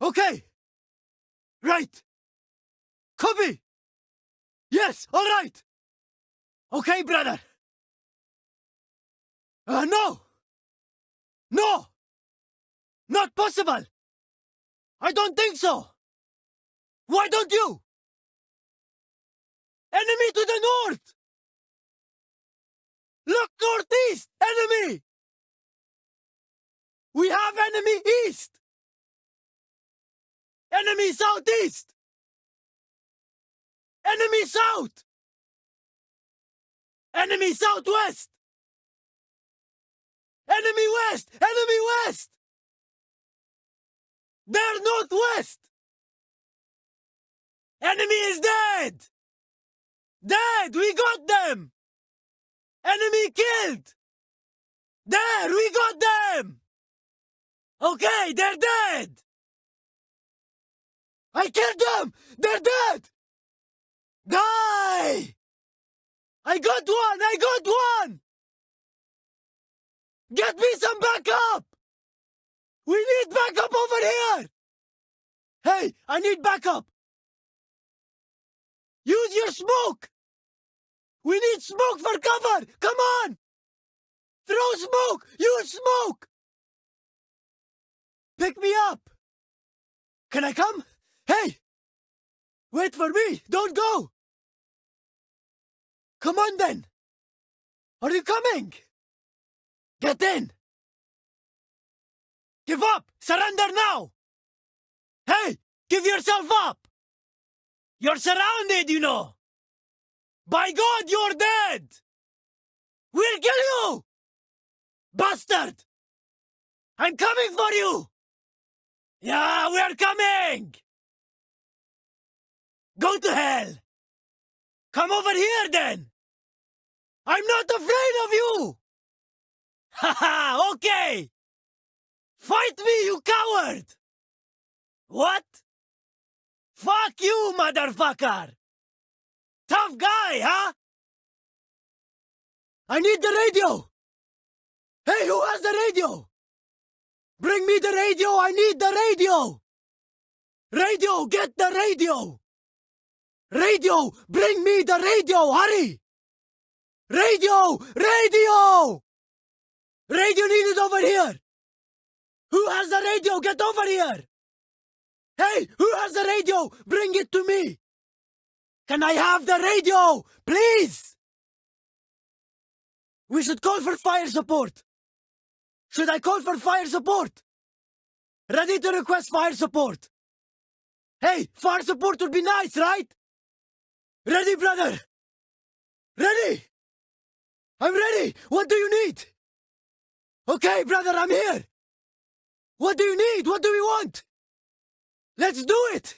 Okay. Right. Copy. Yes, all right. Okay, brother. Uh, no. No. Not possible. I don't think so. Why don't you? Enemy to the north. Look northeast. Enemy. We have enemy east. Enemy southeast. Enemy south. Enemy southwest. Enemy west. Enemy west. They're northwest. Enemy is dead. Dead. We got them. Enemy killed. There. We got them. Okay, they're dead. I killed them. They're dead. Die. I got one. I got one. Get me some backup. We need backup over here. Hey, I need backup. Use your smoke. We need smoke for cover. Come on. Throw smoke. Use smoke. Pick me up. Can I come? Hey! Wait for me. Don't go. Come on then. Are you coming? Get in. Give up. Surrender now. Hey, give yourself up. You're surrounded, you know. By God, you're dead. We'll kill you. Bastard. I'm coming for you. Yeah, we're coming. Go to hell. Come over here then. I'm not afraid of you. Haha, okay. Fight me, you coward. What? Fuck you, motherfucker. Tough guy, huh? I need the radio. Hey, who has the radio? Bring me the radio! I need the radio! Radio! Get the radio! Radio! Bring me the radio! Hurry! Radio! Radio! Radio needed over here! Who has the radio? Get over here! Hey! Who has the radio? Bring it to me! Can I have the radio? Please! We should call for fire support! Should I call for fire support? Ready to request fire support. Hey, fire support would be nice, right? Ready, brother? Ready? I'm ready. What do you need? Okay, brother, I'm here. What do you need? What do we want? Let's do it.